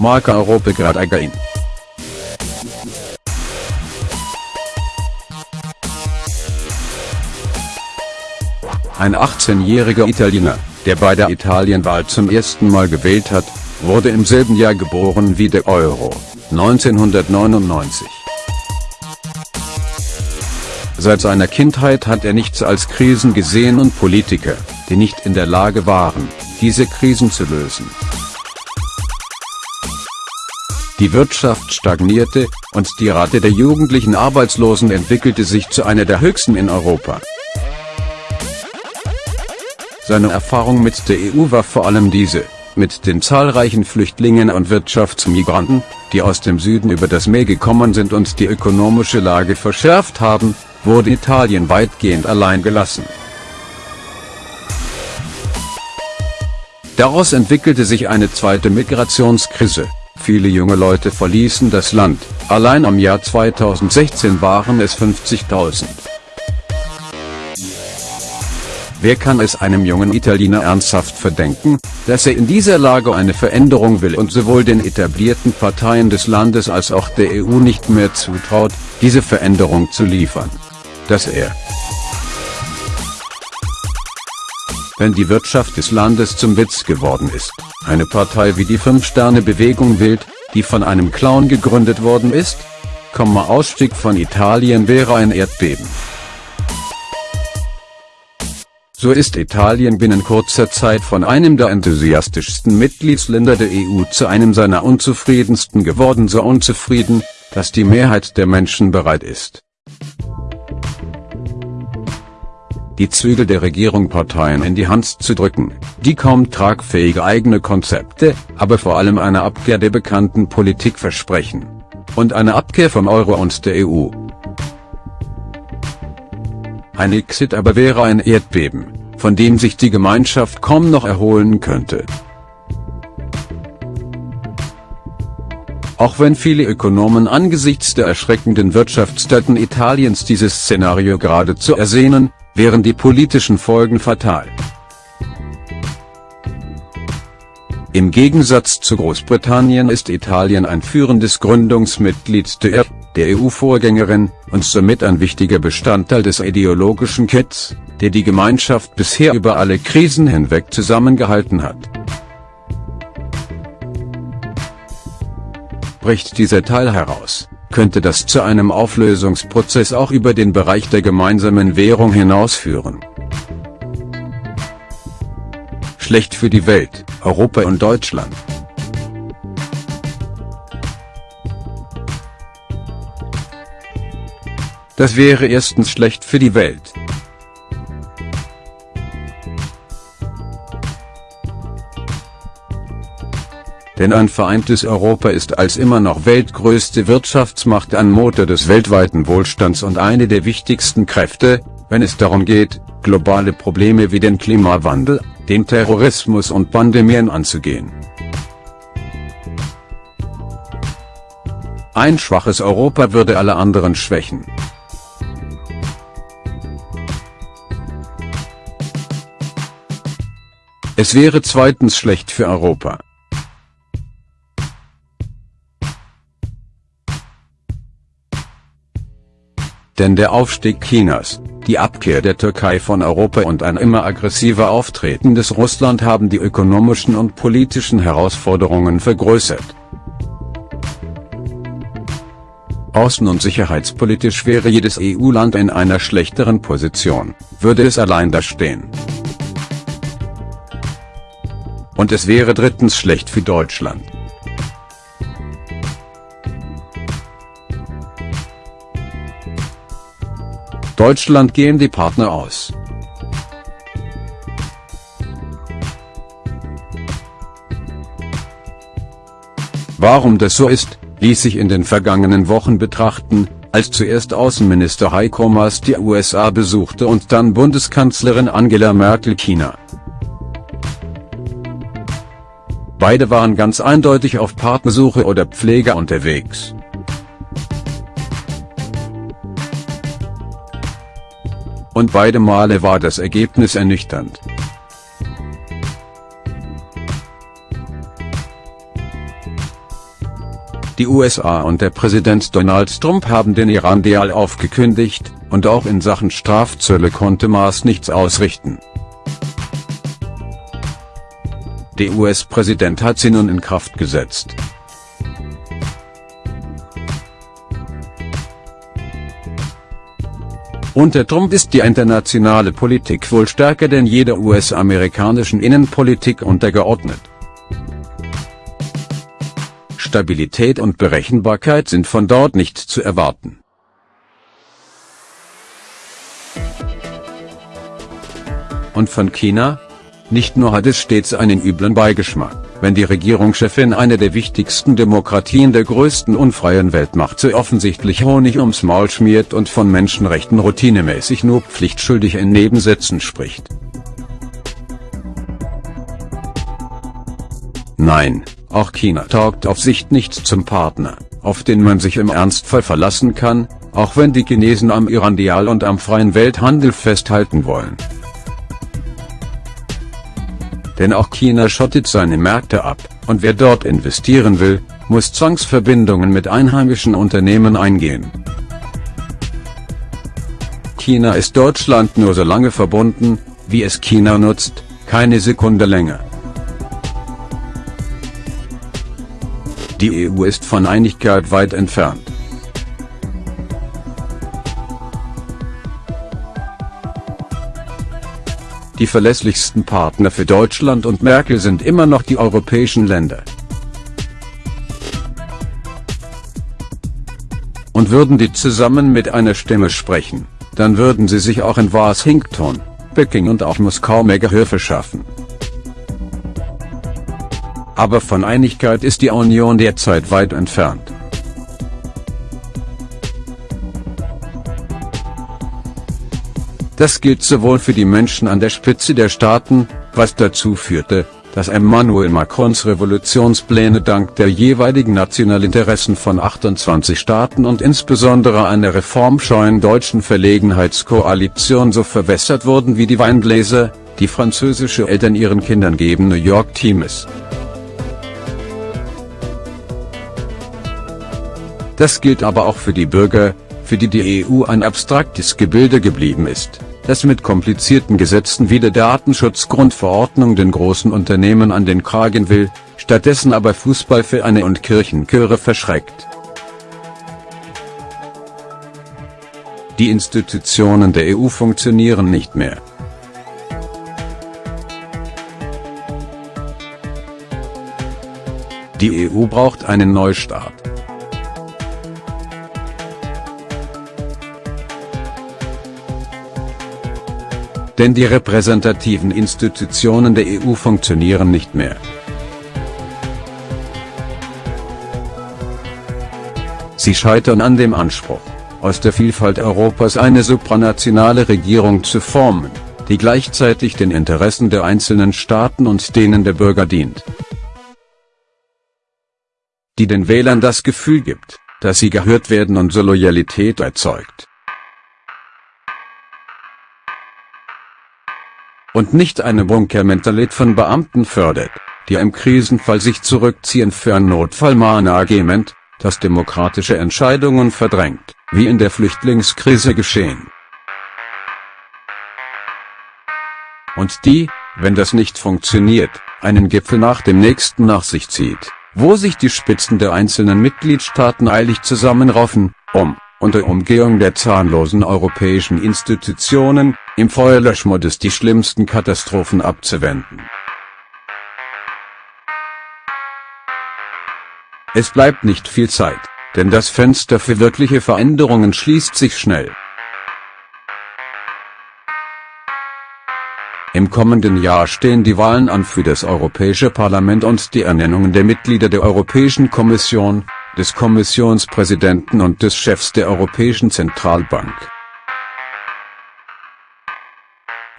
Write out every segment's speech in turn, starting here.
Marco Europa Gradagain. Ein 18-jähriger Italiener, der bei der Italienwahl zum ersten Mal gewählt hat, wurde im selben Jahr geboren wie der Euro, 1999. Seit seiner Kindheit hat er nichts als Krisen gesehen und Politiker, die nicht in der Lage waren, diese Krisen zu lösen. Die Wirtschaft stagnierte, und die Rate der jugendlichen Arbeitslosen entwickelte sich zu einer der höchsten in Europa. Seine Erfahrung mit der EU war vor allem diese, mit den zahlreichen Flüchtlingen und Wirtschaftsmigranten, die aus dem Süden über das Meer gekommen sind und die ökonomische Lage verschärft haben, wurde Italien weitgehend allein gelassen. Daraus entwickelte sich eine zweite Migrationskrise. Viele junge Leute verließen das Land, allein am Jahr 2016 waren es 50.000. Wer kann es einem jungen Italiener ernsthaft verdenken, dass er in dieser Lage eine Veränderung will und sowohl den etablierten Parteien des Landes als auch der EU nicht mehr zutraut, diese Veränderung zu liefern? Dass er wenn die Wirtschaft des Landes zum Witz geworden ist, eine Partei wie die Fünf-Sterne-Bewegung wählt, die von einem Clown gegründet worden ist? Komma Ausstieg von Italien wäre ein Erdbeben. So ist Italien binnen kurzer Zeit von einem der enthusiastischsten Mitgliedsländer der EU zu einem seiner unzufriedensten geworden so unzufrieden, dass die Mehrheit der Menschen bereit ist, die Zügel der Regierung Parteien in die Hand zu drücken, die kaum tragfähige eigene Konzepte, aber vor allem eine Abkehr der bekannten Politik versprechen. Und eine Abkehr vom Euro und der EU. Ein Exit aber wäre ein Erdbeben, von dem sich die Gemeinschaft kaum noch erholen könnte. Auch wenn viele Ökonomen angesichts der erschreckenden Wirtschaftsdaten Italiens dieses Szenario geradezu ersehnen, wären die politischen Folgen fatal. Im Gegensatz zu Großbritannien ist Italien ein führendes Gründungsmitglied der, der EU-Vorgängerin, und somit ein wichtiger Bestandteil des ideologischen Kitts, der die Gemeinschaft bisher über alle Krisen hinweg zusammengehalten hat. Bricht dieser Teil heraus, könnte das zu einem Auflösungsprozess auch über den Bereich der gemeinsamen Währung hinausführen. Schlecht für die Welt, Europa und Deutschland. Das wäre erstens schlecht für die Welt. Denn ein vereintes Europa ist als immer noch weltgrößte Wirtschaftsmacht ein Motor des weltweiten Wohlstands und eine der wichtigsten Kräfte, wenn es darum geht, globale Probleme wie den Klimawandel, den Terrorismus und Pandemien anzugehen. Ein schwaches Europa würde alle anderen schwächen. Es wäre zweitens schlecht für Europa. Denn der Aufstieg Chinas, die Abkehr der Türkei von Europa und ein immer aggressiver auftretendes Russland haben die ökonomischen und politischen Herausforderungen vergrößert. Außen- und sicherheitspolitisch wäre jedes EU-Land in einer schlechteren Position, würde es allein dastehen. Und es wäre drittens schlecht für Deutschland. Deutschland gehen die Partner aus. Warum das so ist, ließ sich in den vergangenen Wochen betrachten, als zuerst Außenminister Heiko Maas die USA besuchte und dann Bundeskanzlerin Angela Merkel China. Beide waren ganz eindeutig auf Partnersuche oder Pflege unterwegs. Und beide Male war das Ergebnis ernüchternd. Die USA und der Präsident Donald Trump haben den Iran-Deal aufgekündigt, und auch in Sachen Strafzölle konnte Maas nichts ausrichten. Der US-Präsident hat sie nun in Kraft gesetzt. Unter Trump ist die internationale Politik wohl stärker denn jeder US-amerikanischen Innenpolitik untergeordnet. Stabilität und Berechenbarkeit sind von dort nicht zu erwarten. Und von China? Nicht nur hat es stets einen üblen Beigeschmack, wenn die Regierungschefin einer der wichtigsten Demokratien der größten unfreien Weltmacht so offensichtlich Honig ums Maul schmiert und von Menschenrechten routinemäßig nur pflichtschuldig in Nebensätzen spricht. Nein, auch China taugt auf Sicht nicht zum Partner, auf den man sich im Ernstfall verlassen kann, auch wenn die Chinesen am Iran-Deal und am freien Welthandel festhalten wollen. Denn auch China schottet seine Märkte ab, und wer dort investieren will, muss Zwangsverbindungen mit einheimischen Unternehmen eingehen. China ist Deutschland nur so lange verbunden, wie es China nutzt, keine Sekunde länger. Die EU ist von Einigkeit weit entfernt. Die verlässlichsten Partner für Deutschland und Merkel sind immer noch die europäischen Länder. Und würden die zusammen mit einer Stimme sprechen, dann würden sie sich auch in Washington, Peking und auch Moskau mehr Gehör verschaffen aber von Einigkeit ist die Union derzeit weit entfernt. Das gilt sowohl für die Menschen an der Spitze der Staaten, was dazu führte, dass Emmanuel Macrons Revolutionspläne dank der jeweiligen Nationalinteressen von 28 Staaten und insbesondere einer reformscheuen deutschen Verlegenheitskoalition so verwässert wurden wie die Weingläser, die französische Eltern ihren Kindern geben New York Times. Das gilt aber auch für die Bürger, für die die EU ein abstraktes Gebilde geblieben ist, das mit komplizierten Gesetzen wie der Datenschutzgrundverordnung den großen Unternehmen an den Kragen will, stattdessen aber Fußballvereine und Kirchenchöre verschreckt. Die Institutionen der EU funktionieren nicht mehr. Die EU braucht einen Neustart. Denn die repräsentativen Institutionen der EU funktionieren nicht mehr. Sie scheitern an dem Anspruch, aus der Vielfalt Europas eine supranationale Regierung zu formen, die gleichzeitig den Interessen der einzelnen Staaten und denen der Bürger dient. Die den Wählern das Gefühl gibt, dass sie gehört werden und so Loyalität erzeugt. Und nicht eine Bunkermentalität von Beamten fördert, die im Krisenfall sich zurückziehen für ein Notfallmanagement, das demokratische Entscheidungen verdrängt, wie in der Flüchtlingskrise geschehen. Und die, wenn das nicht funktioniert, einen Gipfel nach dem nächsten nach sich zieht, wo sich die Spitzen der einzelnen Mitgliedstaaten eilig zusammenraufen, um, unter Umgehung der zahnlosen europäischen Institutionen, im Feuerlöschmodus die schlimmsten Katastrophen abzuwenden. Es bleibt nicht viel Zeit, denn das Fenster für wirkliche Veränderungen schließt sich schnell. Im kommenden Jahr stehen die Wahlen an für das Europäische Parlament und die Ernennungen der Mitglieder der Europäischen Kommission, des Kommissionspräsidenten und des Chefs der Europäischen Zentralbank.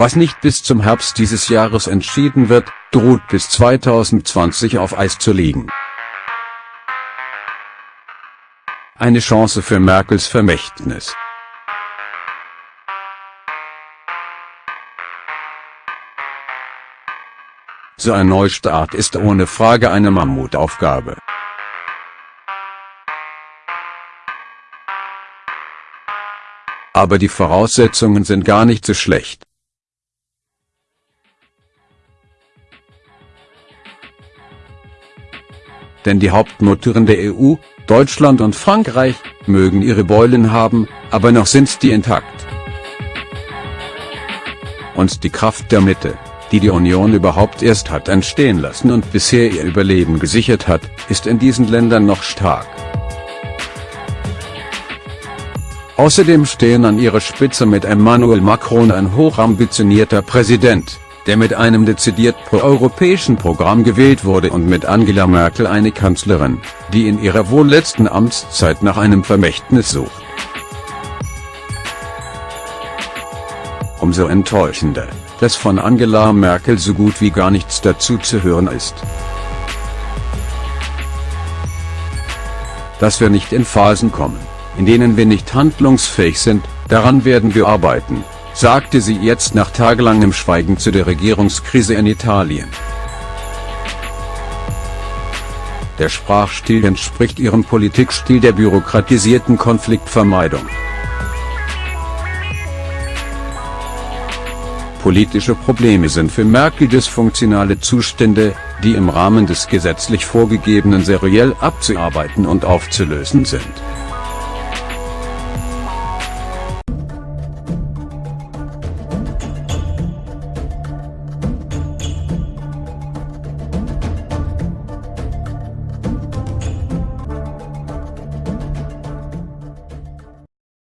Was nicht bis zum Herbst dieses Jahres entschieden wird, droht bis 2020 auf Eis zu liegen. Eine Chance für Merkels Vermächtnis. So ein Neustart ist ohne Frage eine Mammutaufgabe. Aber die Voraussetzungen sind gar nicht so schlecht. Denn die Hauptmotoren der EU, Deutschland und Frankreich, mögen ihre Beulen haben, aber noch sind die intakt. Und die Kraft der Mitte, die die Union überhaupt erst hat entstehen lassen und bisher ihr Überleben gesichert hat, ist in diesen Ländern noch stark. Außerdem stehen an ihrer Spitze mit Emmanuel Macron ein hochambitionierter Präsident, der mit einem dezidiert pro-europäischen Programm gewählt wurde und mit Angela Merkel eine Kanzlerin, die in ihrer wohl letzten Amtszeit nach einem Vermächtnis sucht. Umso enttäuschender, dass von Angela Merkel so gut wie gar nichts dazu zu hören ist. Dass wir nicht in Phasen kommen, in denen wir nicht handlungsfähig sind, daran werden wir arbeiten, sagte sie jetzt nach tagelangem Schweigen zu der Regierungskrise in Italien. Der Sprachstil entspricht ihrem Politikstil der bürokratisierten Konfliktvermeidung. Politische Probleme sind für Merkel dysfunktionale Zustände, die im Rahmen des gesetzlich vorgegebenen seriell abzuarbeiten und aufzulösen sind.